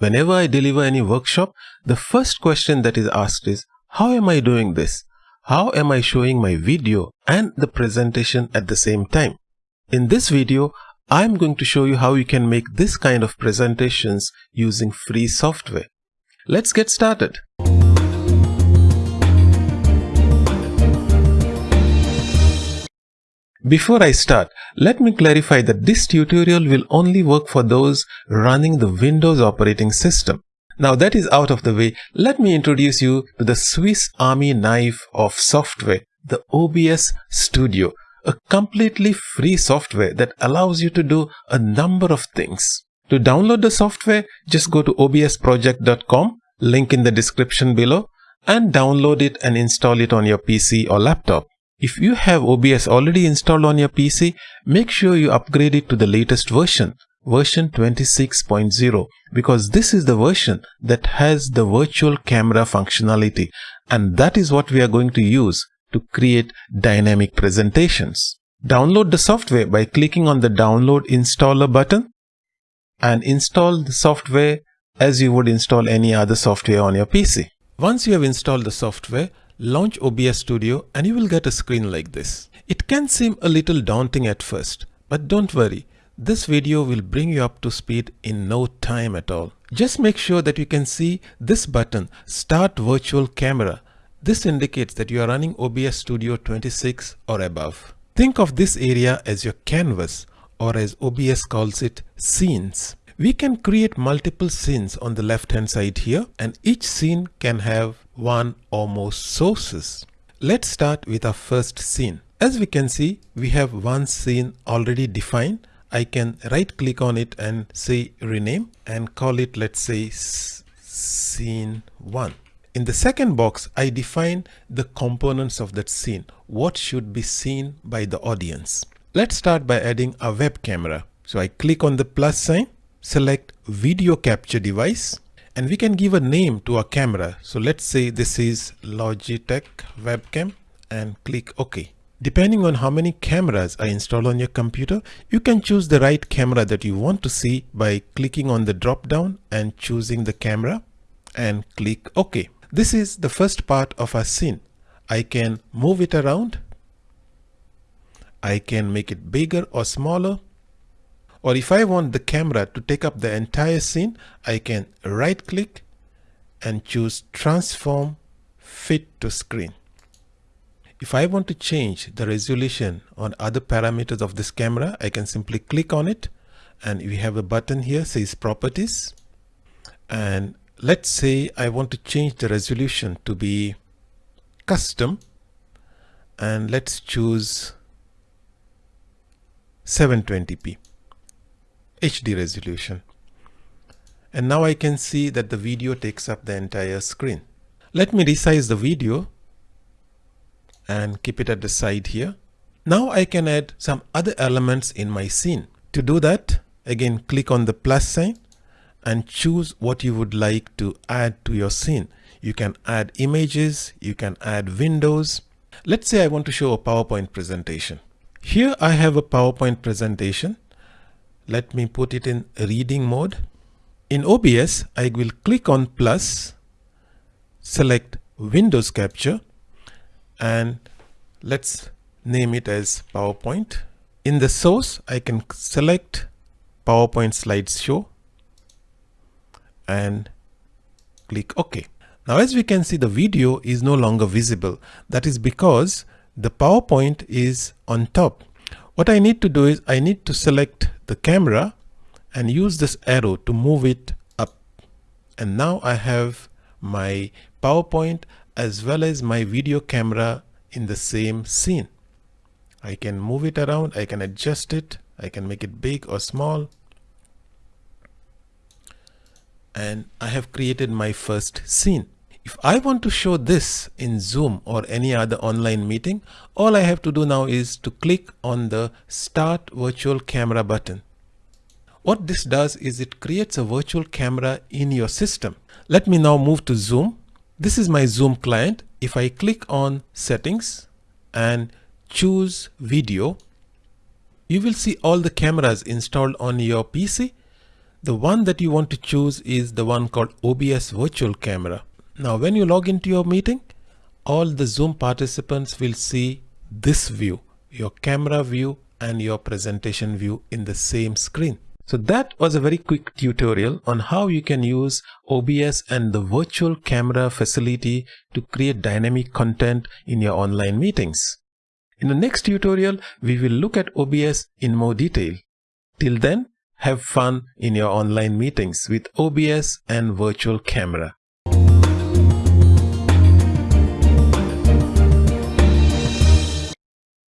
Whenever I deliver any workshop, the first question that is asked is, how am I doing this? How am I showing my video and the presentation at the same time? In this video, I'm going to show you how you can make this kind of presentations using free software. Let's get started. Before I start, let me clarify that this tutorial will only work for those running the Windows operating system. Now that is out of the way, let me introduce you to the Swiss Army knife of software, the OBS Studio, a completely free software that allows you to do a number of things. To download the software, just go to obsproject.com, link in the description below, and download it and install it on your PC or laptop. If you have OBS already installed on your PC, make sure you upgrade it to the latest version, version 26.0, because this is the version that has the virtual camera functionality, and that is what we are going to use to create dynamic presentations. Download the software by clicking on the download installer button and install the software as you would install any other software on your PC. Once you have installed the software, Launch OBS Studio and you will get a screen like this. It can seem a little daunting at first, but don't worry. This video will bring you up to speed in no time at all. Just make sure that you can see this button, Start Virtual Camera. This indicates that you are running OBS Studio 26 or above. Think of this area as your canvas or as OBS calls it, scenes. We can create multiple scenes on the left hand side here and each scene can have one or more sources. Let's start with our first scene. As we can see, we have one scene already defined. I can right click on it and say rename and call it let's say scene 1. In the second box, I define the components of that scene. What should be seen by the audience? Let's start by adding a web camera. So I click on the plus sign select video capture device and we can give a name to our camera. So let's say this is Logitech webcam and click OK. Depending on how many cameras are installed on your computer, you can choose the right camera that you want to see by clicking on the drop down and choosing the camera and click OK. This is the first part of our scene. I can move it around. I can make it bigger or smaller or if I want the camera to take up the entire scene, I can right click and choose transform fit to screen. If I want to change the resolution on other parameters of this camera, I can simply click on it and we have a button here says properties. And let's say I want to change the resolution to be custom and let's choose 720p. HD resolution. And now I can see that the video takes up the entire screen. Let me resize the video and keep it at the side here. Now I can add some other elements in my scene. To do that, again click on the plus sign and choose what you would like to add to your scene. You can add images, you can add windows. Let's say I want to show a PowerPoint presentation. Here I have a PowerPoint presentation let me put it in reading mode. In OBS, I will click on plus, select Windows Capture, and let's name it as PowerPoint. In the source, I can select PowerPoint slideshow and click OK. Now, as we can see, the video is no longer visible. That is because the PowerPoint is on top. What I need to do is I need to select the camera and use this arrow to move it up. And now I have my PowerPoint as well as my video camera in the same scene. I can move it around, I can adjust it, I can make it big or small. And I have created my first scene. If I want to show this in Zoom or any other online meeting, all I have to do now is to click on the Start Virtual Camera button. What this does is it creates a virtual camera in your system. Let me now move to Zoom. This is my Zoom client. If I click on Settings and choose Video, you will see all the cameras installed on your PC. The one that you want to choose is the one called OBS Virtual Camera. Now when you log into your meeting, all the Zoom participants will see this view, your camera view and your presentation view in the same screen. So that was a very quick tutorial on how you can use OBS and the virtual camera facility to create dynamic content in your online meetings. In the next tutorial, we will look at OBS in more detail. Till then, have fun in your online meetings with OBS and virtual camera.